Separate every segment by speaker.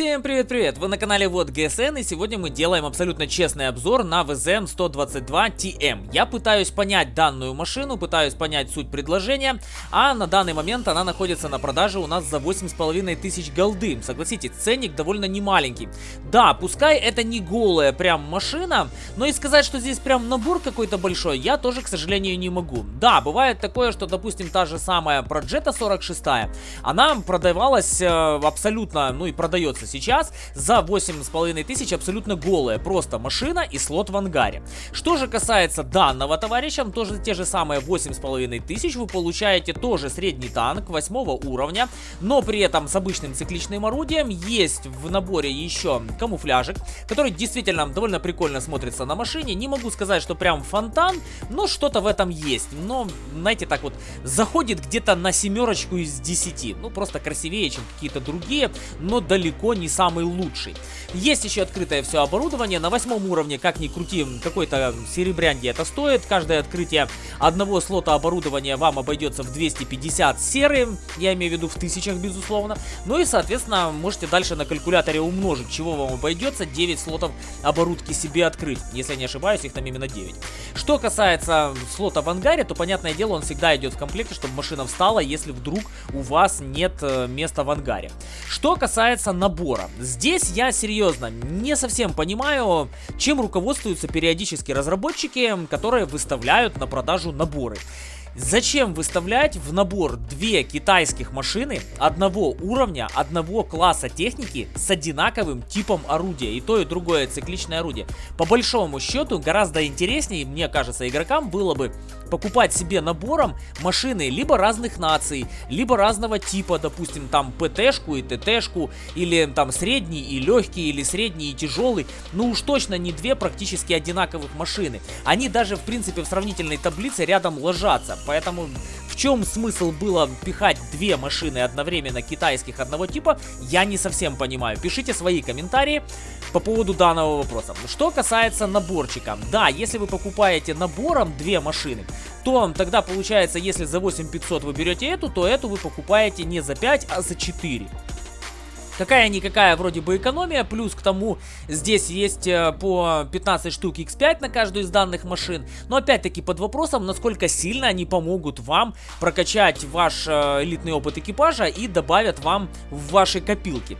Speaker 1: Всем привет-привет! Вы на канале Вот ГСН и сегодня мы делаем абсолютно честный обзор на VZM-122TM. Я пытаюсь понять данную машину, пытаюсь понять суть предложения, а на данный момент она находится на продаже у нас за 8,5 тысяч голды. Согласитесь, ценник довольно немаленький. Да, пускай это не голая прям машина, но и сказать, что здесь прям набор какой-то большой, я тоже, к сожалению, не могу. Да, бывает такое, что, допустим, та же самая Progetto 46, она продавалась э, абсолютно, ну и продается сейчас за 8,5 тысяч абсолютно голая, просто машина и слот в ангаре. Что же касается данного товарища, тоже те же самые 8,5 тысяч, вы получаете тоже средний танк 8 уровня, но при этом с обычным цикличным орудием есть в наборе еще камуфляжик, который действительно довольно прикольно смотрится на машине. Не могу сказать, что прям фонтан, но что-то в этом есть. Но, знаете, так вот, заходит где-то на семерочку из 10. Ну, просто красивее, чем какие-то другие, но далеко не самый лучший. Есть еще открытое все оборудование. На восьмом уровне, как ни крути, какой-то серебрянди это стоит. Каждое открытие одного слота оборудования вам обойдется в 250 серы. Я имею в виду в тысячах, безусловно. Ну и, соответственно, можете дальше на калькуляторе умножить, чего вам обойдется 9 слотов оборудки себе открыть. Если не ошибаюсь, их там именно 9. Что касается слота в ангаре, то, понятное дело, он всегда идет в комплекте, чтобы машина встала, если вдруг у вас нет э, места в ангаре. Что касается набора. Здесь я серьезно не совсем понимаю, чем руководствуются периодически разработчики, которые выставляют на продажу наборы. Зачем выставлять в набор две китайских машины одного уровня, одного класса техники с одинаковым типом орудия? И то, и другое цикличное орудие. По большому счету, гораздо интереснее, мне кажется, игрокам было бы покупать себе набором машины либо разных наций, либо разного типа, допустим, там ПТшку и ТТшку, или там средний и легкий, или средний и тяжелый. Ну уж точно не две практически одинаковых машины. Они даже, в принципе, в сравнительной таблице рядом ложатся. Поэтому в чем смысл было пихать две машины одновременно китайских одного типа, я не совсем понимаю. Пишите свои комментарии по поводу данного вопроса. Что касается наборчика. Да, если вы покупаете набором две машины, то тогда получается, если за 8500 вы берете эту, то эту вы покупаете не за 5, а за 4. Какая-никакая вроде бы экономия, плюс к тому здесь есть э, по 15 штук X5 на каждую из данных машин. Но опять-таки под вопросом, насколько сильно они помогут вам прокачать ваш э, элитный опыт экипажа и добавят вам в ваши копилки.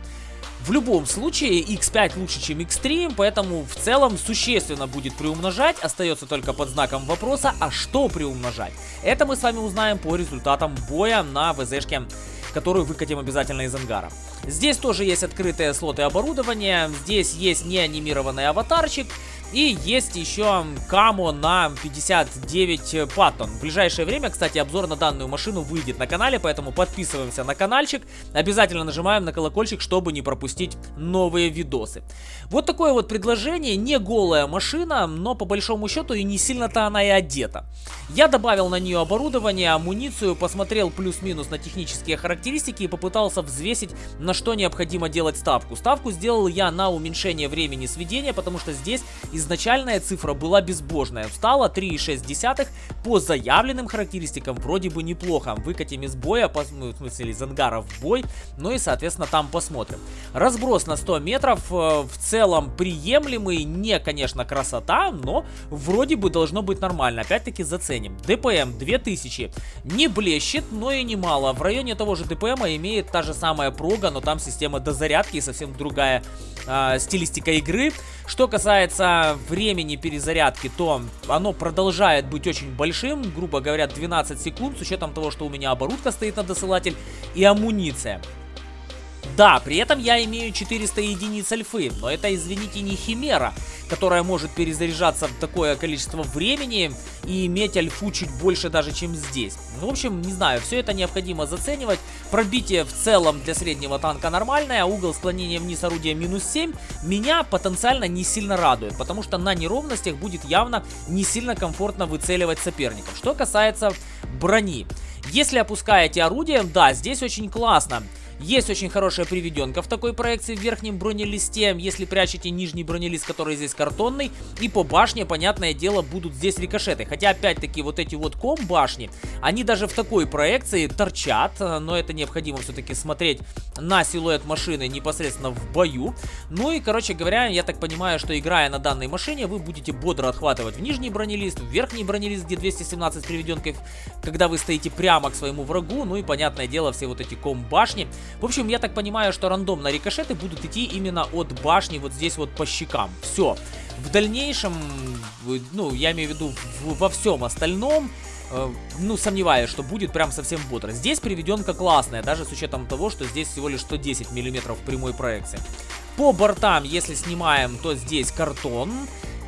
Speaker 1: В любом случае, X5 лучше, чем X3, поэтому в целом существенно будет приумножать. Остается только под знаком вопроса, а что приумножать? Это мы с вами узнаем по результатам боя на ВЗшке которую выкатим обязательно из ангара. Здесь тоже есть открытые слоты оборудования, здесь есть неанимированный аватарчик, и есть еще Камо на 59 паттон. В ближайшее время, кстати, обзор на данную машину выйдет на канале, поэтому подписываемся на каналчик. Обязательно нажимаем на колокольчик, чтобы не пропустить новые видосы. Вот такое вот предложение. Не голая машина, но по большому счету и не сильно-то она и одета. Я добавил на нее оборудование, амуницию, посмотрел плюс-минус на технические характеристики и попытался взвесить, на что необходимо делать ставку. Ставку сделал я на уменьшение времени сведения, потому что здесь из изначальная цифра была безбожная. Встала 3,6 по заявленным характеристикам вроде бы неплохо. Выкатим из боя, ну, в смысле из ангара в бой, ну и соответственно там посмотрим. Разброс на 100 метров э, в целом приемлемый, не конечно красота, но вроде бы должно быть нормально. Опять-таки заценим. ДПМ 2000 не блещет, но и немало. В районе того же ДПМа имеет та же самая прога, но там система дозарядки и совсем другая э, стилистика игры. Что касается времени перезарядки, то оно продолжает быть очень большим, грубо говоря, 12 секунд, с учетом того, что у меня оборудка стоит на досылатель и амуниция. Да, при этом я имею 400 единиц альфы, но это, извините, не химера, которая может перезаряжаться в такое количество времени и иметь альфу чуть больше даже, чем здесь. В общем, не знаю, все это необходимо заценивать. Пробитие в целом для среднего танка нормальное, угол склонения вниз орудия минус 7 меня потенциально не сильно радует, потому что на неровностях будет явно не сильно комфортно выцеливать соперников. Что касается брони. Если опускаете орудие, да, здесь очень классно. Есть очень хорошая приведенка в такой проекции в верхнем бронелисте, если прячете нижний бронелист, который здесь картонный. И по башне, понятное дело, будут здесь рикошеты. Хотя, опять-таки, вот эти вот ком башни, они даже в такой проекции торчат. Но это необходимо все-таки смотреть на силуэт машины непосредственно в бою. Ну и, короче говоря, я так понимаю, что играя на данной машине, вы будете бодро отхватывать в нижний бронелист, в верхний бронелист, где 217 приведенкой, когда вы стоите прямо к своему врагу. Ну и, понятное дело, все вот эти ком башни. В общем, я так понимаю, что рандомно рикошеты будут идти именно от башни вот здесь вот по щекам. Все. В дальнейшем, ну, я имею в виду во всем остальном, э, ну, сомневаюсь, что будет прям совсем бодро. Здесь приведенка классная, даже с учетом того, что здесь всего лишь 110 миллиметров прямой проекции. По бортам, если снимаем, то здесь картон.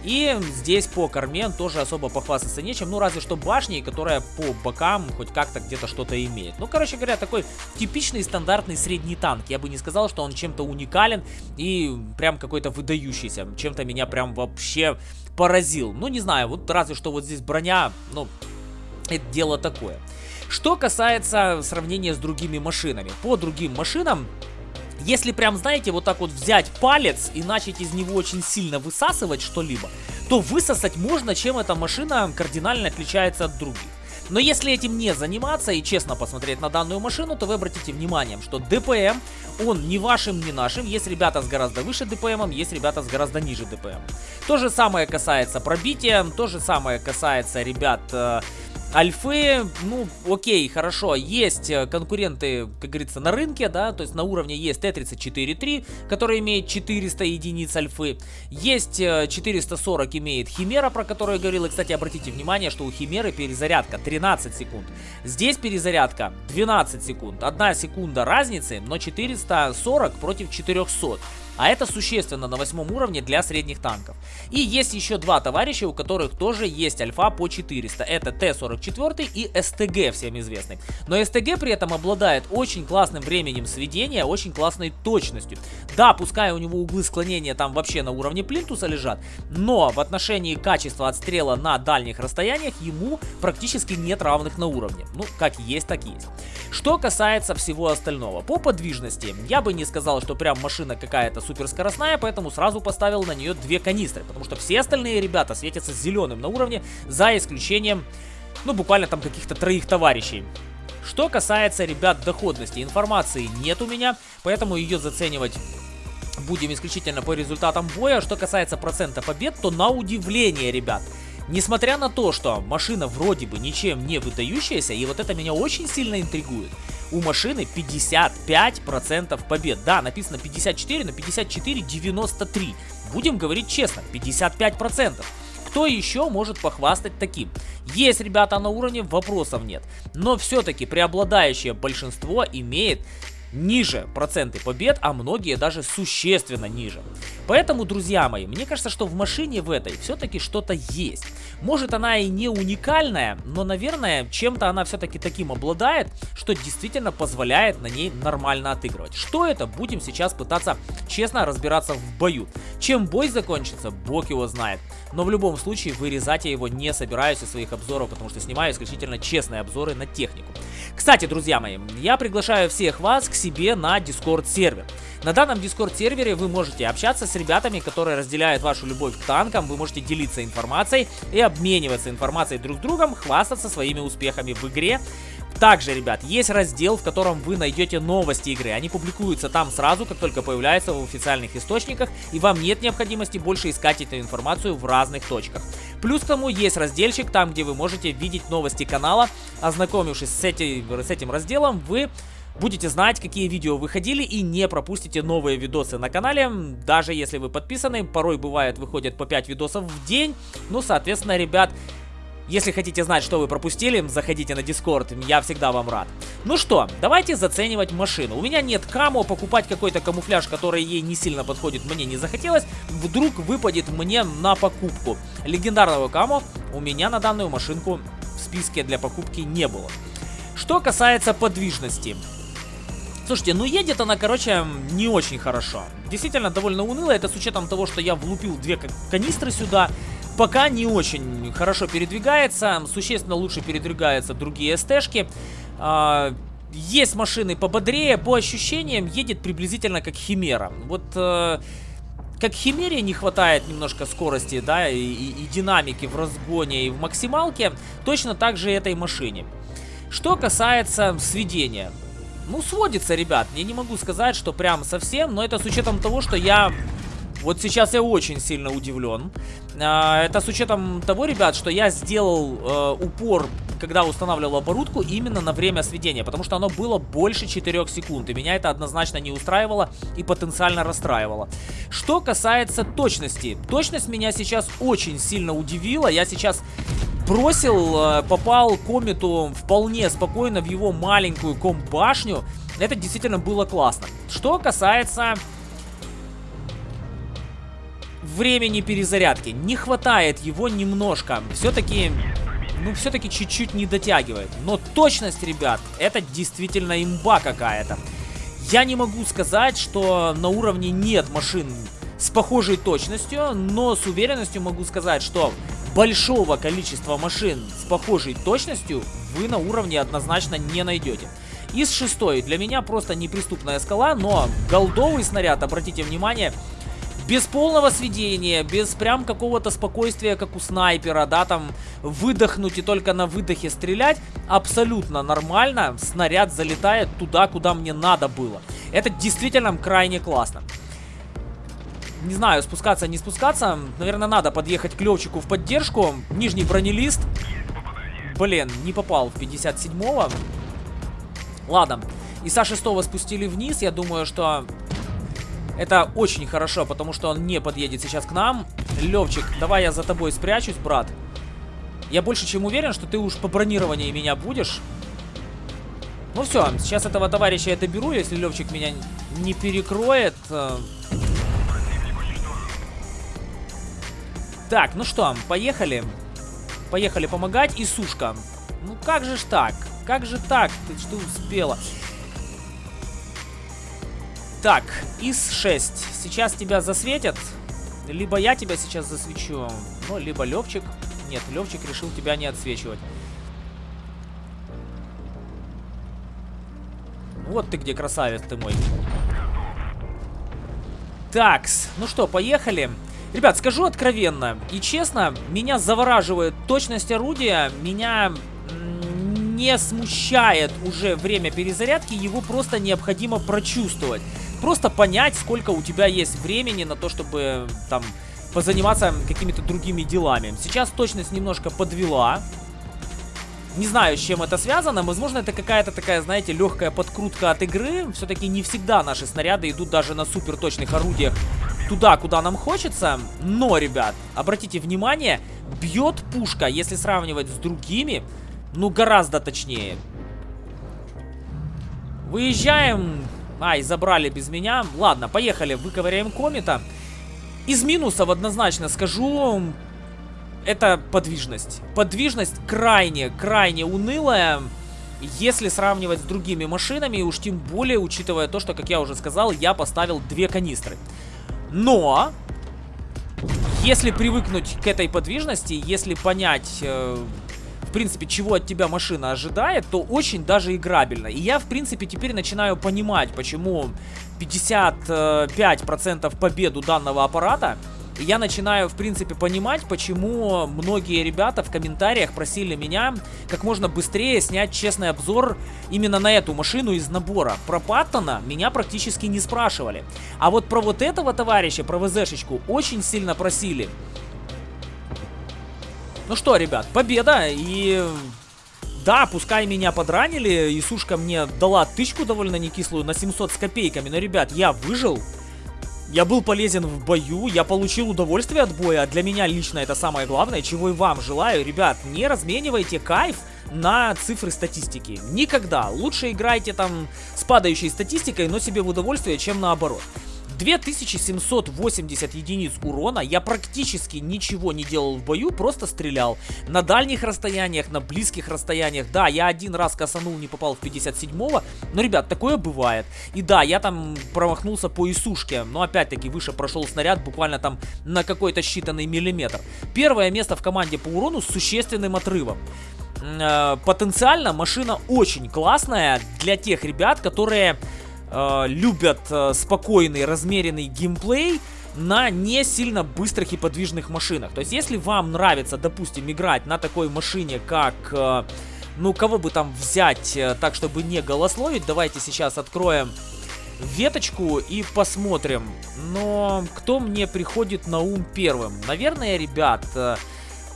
Speaker 1: И здесь по корме тоже особо похвастаться нечем, ну разве что башней, которая по бокам хоть как-то где-то что-то имеет. Ну, короче говоря, такой типичный стандартный средний танк. Я бы не сказал, что он чем-то уникален и прям какой-то выдающийся. Чем-то меня прям вообще поразил. Ну, не знаю, вот разве что вот здесь броня, ну, это дело такое. Что касается сравнения с другими машинами. По другим машинам если прям, знаете, вот так вот взять палец и начать из него очень сильно высасывать что-либо, то высосать можно, чем эта машина кардинально отличается от других. Но если этим не заниматься и честно посмотреть на данную машину, то вы обратите внимание, что ДПМ, он не вашим, не нашим. Есть ребята с гораздо выше ДПМом, есть ребята с гораздо ниже ДПМ. То же самое касается пробития, то же самое касается ребят э, Альфы, ну, окей, хорошо, есть э, конкуренты, как говорится, на рынке, да, то есть на уровне есть Т-34-3, который имеет 400 единиц альфы, есть 440 э, имеет Химера, про которую я говорил, и, кстати, обратите внимание, что у Химеры перезарядка 13 секунд, здесь перезарядка 12 секунд, одна секунда разницы, но 440 против 400. А это существенно на восьмом уровне для средних танков. И есть еще два товарища, у которых тоже есть альфа по 400. Это Т-44 и СТГ, всем известный. Но СТГ при этом обладает очень классным временем сведения, очень классной точностью. Да, пускай у него углы склонения там вообще на уровне плинтуса лежат, но в отношении качества отстрела на дальних расстояниях ему практически нет равных на уровне. Ну, как есть, так есть. Что касается всего остального. По подвижности, я бы не сказал, что прям машина какая-то суперскоростная, поэтому сразу поставил на нее две канистры, потому что все остальные ребята светятся зеленым на уровне, за исключением, ну, буквально там каких-то троих товарищей. Что касается, ребят, доходности, информации нет у меня, поэтому ее заценивать будем исключительно по результатам боя. Что касается процента побед, то на удивление, ребят, Несмотря на то, что машина вроде бы ничем не выдающаяся, и вот это меня очень сильно интригует, у машины 55% побед. Да, написано 54, но 54 93. Будем говорить честно, 55%. Кто еще может похвастать таким? Есть ребята на уровне, вопросов нет. Но все-таки преобладающее большинство имеет ниже проценты побед, а многие даже существенно ниже. Поэтому, друзья мои, мне кажется, что в машине в этой все-таки что-то есть. Может она и не уникальная, но, наверное, чем-то она все-таки таким обладает, что действительно позволяет на ней нормально отыгрывать. Что это? Будем сейчас пытаться честно разбираться в бою. Чем бой закончится, бог его знает. Но в любом случае вырезать я его не собираюсь из своих обзоров, потому что снимаю исключительно честные обзоры на технику. Кстати, друзья мои, я приглашаю всех вас к себе на Discord сервер. На данном Discord сервере вы можете общаться с ребятами, которые разделяют вашу любовь к танкам, вы можете делиться информацией и обмениваться информацией друг с другом, хвастаться своими успехами в игре. Также, ребят, есть раздел, в котором вы найдете новости игры. Они публикуются там сразу, как только появляются в официальных источниках, и вам нет необходимости больше искать эту информацию в разных точках. Плюс к тому есть разделчик, там, где вы можете видеть новости канала. Ознакомившись с этим, с этим разделом, вы Будете знать, какие видео выходили и не пропустите новые видосы на канале. Даже если вы подписаны, порой бывает выходят по 5 видосов в день. Ну, соответственно, ребят, если хотите знать, что вы пропустили, заходите на Discord, я всегда вам рад. Ну что, давайте заценивать машину. У меня нет камо, покупать какой-то камуфляж, который ей не сильно подходит, мне не захотелось. Вдруг выпадет мне на покупку. Легендарного камо у меня на данную машинку в списке для покупки не было. Что касается подвижности. Слушайте, ну едет она, короче, не очень хорошо. Действительно, довольно уныло. Это с учетом того, что я влупил две канистры сюда пока не очень хорошо передвигается, существенно лучше передвигаются другие СТшки. А, есть машины пободрее, по ощущениям едет приблизительно как Химера. Вот... Э, как Химере не хватает немножко скорости, да, и, и, и динамики в разгоне и в максималке, точно так же этой машине. Что касается сведения. Ну, сводится, ребят. Я не могу сказать, что прям совсем, но это с учетом того, что я... Вот сейчас я очень сильно удивлен. А, это с учетом того, ребят, что я сделал э, упор, когда устанавливал оборудку, именно на время сведения, потому что оно было больше 4 секунд, и меня это однозначно не устраивало и потенциально расстраивало. Что касается точности, точность меня сейчас очень сильно удивила, я сейчас бросил, э, попал комету вполне спокойно в его маленькую комбашню. Это действительно было классно. Что касается времени перезарядки, не хватает его немножко. Все-таки, ну, все-таки чуть-чуть не дотягивает. Но точность, ребят, это действительно имба какая-то. Я не могу сказать, что на уровне нет машин с похожей точностью, но с уверенностью могу сказать, что большого количества машин с похожей точностью вы на уровне однозначно не найдете. Из шестой для меня просто неприступная скала, но голдовый снаряд, обратите внимание, без полного сведения, без прям какого-то спокойствия, как у снайпера, да, там выдохнуть и только на выдохе стрелять, абсолютно нормально, снаряд залетает туда, куда мне надо было. Это действительно крайне классно. Не знаю, спускаться, не спускаться. Наверное, надо подъехать к Левчику в поддержку. Нижний бронелист. Блин, не попал в 57-го. Ладно. Иса 6 спустили вниз. Я думаю, что это очень хорошо, потому что он не подъедет сейчас к нам. Левчик, давай я за тобой спрячусь, брат. Я больше чем уверен, что ты уж по бронированию меня будешь. Ну все, сейчас этого товарища я доберу, если Левчик меня не перекроет. Так, ну что, поехали. Поехали помогать. И сушка. Ну как же ж так? Как же так? Ты что успела? Так, ИС-6. Сейчас тебя засветят. Либо я тебя сейчас засвечу, ну, либо Левчик. Нет, Левчик решил тебя не отсвечивать. Вот ты где, красавец ты мой. Такс, ну что, поехали. Ребят, скажу откровенно и честно, меня завораживает точность орудия, меня не смущает уже время перезарядки, его просто необходимо прочувствовать. Просто понять, сколько у тебя есть времени на то, чтобы там позаниматься какими-то другими делами. Сейчас точность немножко подвела. Не знаю, с чем это связано. Возможно, это какая-то такая, знаете, легкая подкрутка от игры. Все-таки не всегда наши снаряды идут даже на супер точных орудиях туда, куда нам хочется. Но, ребят, обратите внимание, бьет пушка, если сравнивать с другими, ну, гораздо точнее. Выезжаем. Ай, забрали без меня. Ладно, поехали, выковыряем комета. Из минусов однозначно скажу, это подвижность. Подвижность крайне, крайне унылая, если сравнивать с другими машинами, уж тем более, учитывая то, что, как я уже сказал, я поставил две канистры. Но, если привыкнуть к этой подвижности, если понять, э, в принципе, чего от тебя машина ожидает, то очень даже играбельно. И я, в принципе, теперь начинаю понимать, почему 55% победу данного аппарата я начинаю, в принципе, понимать, почему многие ребята в комментариях просили меня как можно быстрее снять честный обзор именно на эту машину из набора. Про Паттона меня практически не спрашивали. А вот про вот этого товарища, про ВЗшечку, очень сильно просили. Ну что, ребят, победа и... Да, пускай меня подранили, и Сушка мне дала тычку довольно некислую на 700 с копейками, но, ребят, я выжил. Я был полезен в бою, я получил удовольствие от боя, а для меня лично это самое главное, чего и вам желаю. Ребят, не разменивайте кайф на цифры статистики. Никогда. Лучше играйте там с падающей статистикой, но себе в удовольствие, чем наоборот. 2780 единиц урона, я практически ничего не делал в бою, просто стрелял. На дальних расстояниях, на близких расстояниях, да, я один раз косанул, не попал в 57-го, но, ребят, такое бывает. И да, я там промахнулся по Исушке, но опять-таки выше прошел снаряд буквально там на какой-то считанный миллиметр. Первое место в команде по урону с существенным отрывом. э, потенциально машина очень классная для тех ребят, которые э, любят э, спокойный, размеренный геймплей, на не сильно быстрых и подвижных машинах. То есть, если вам нравится, допустим, играть на такой машине, как... Э, ну, кого бы там взять э, так, чтобы не голословить, давайте сейчас откроем веточку и посмотрим. Но кто мне приходит на ум первым? Наверное, ребят... Э,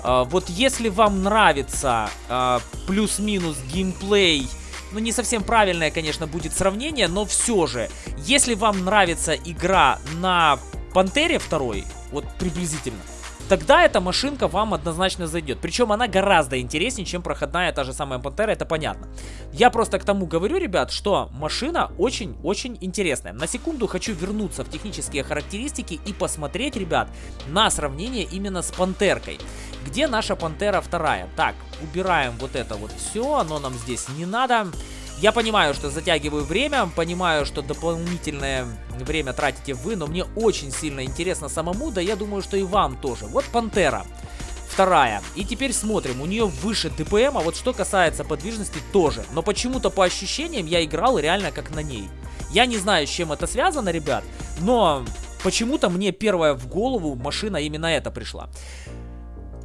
Speaker 1: э, вот если вам нравится э, плюс-минус геймплей ну, не совсем правильное, конечно, будет сравнение, но все же, если вам нравится игра на Пантере второй, вот приблизительно, тогда эта машинка вам однозначно зайдет. Причем она гораздо интереснее, чем проходная та же самая Пантера, это понятно. Я просто к тому говорю, ребят, что машина очень-очень интересная. На секунду хочу вернуться в технические характеристики и посмотреть, ребят, на сравнение именно с Пантеркой. Где наша Пантера вторая? Так, убираем вот это вот все, оно нам здесь не надо. Я понимаю, что затягиваю время, понимаю, что дополнительное время тратите вы, но мне очень сильно интересно самому, да я думаю, что и вам тоже. Вот Пантера. Вторая. И теперь смотрим, у нее выше ДПМ, а вот что касается подвижности тоже. Но почему-то по ощущениям я играл реально как на ней. Я не знаю, с чем это связано, ребят, но почему-то мне первая в голову машина именно эта пришла.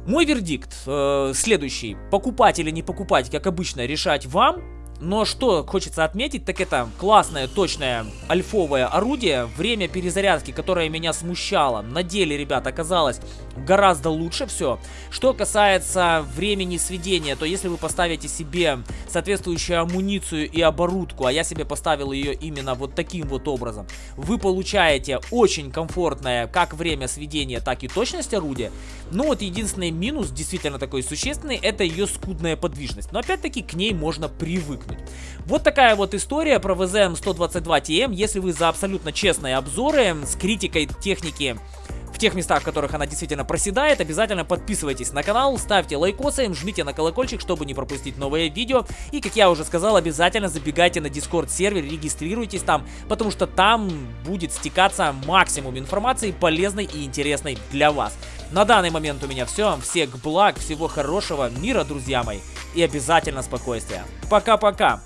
Speaker 1: Мой вердикт э, следующий. Покупать или не покупать, как обычно, решать вам. Но что хочется отметить, так это классное, точное, альфовое орудие. Время перезарядки, которое меня смущало, на деле, ребят, оказалось гораздо лучше все. Что касается времени сведения, то если вы поставите себе соответствующую амуницию и оборудку, а я себе поставил ее именно вот таким вот образом, вы получаете очень комфортное как время сведения, так и точность орудия. Но вот единственный минус, действительно такой существенный, это ее скудная подвижность. Но опять-таки к ней можно привыкнуть привыкнуть. Вот такая вот история про VZM 122TM. Если вы за абсолютно честные обзоры с критикой техники тех местах, в которых она действительно проседает, обязательно подписывайтесь на канал, ставьте лайкосы, жмите на колокольчик, чтобы не пропустить новые видео. И, как я уже сказал, обязательно забегайте на Discord сервер, регистрируйтесь там, потому что там будет стекаться максимум информации полезной и интересной для вас. На данный момент у меня все. Всех благ, всего хорошего, мира, друзья мои. И обязательно спокойствия. Пока-пока.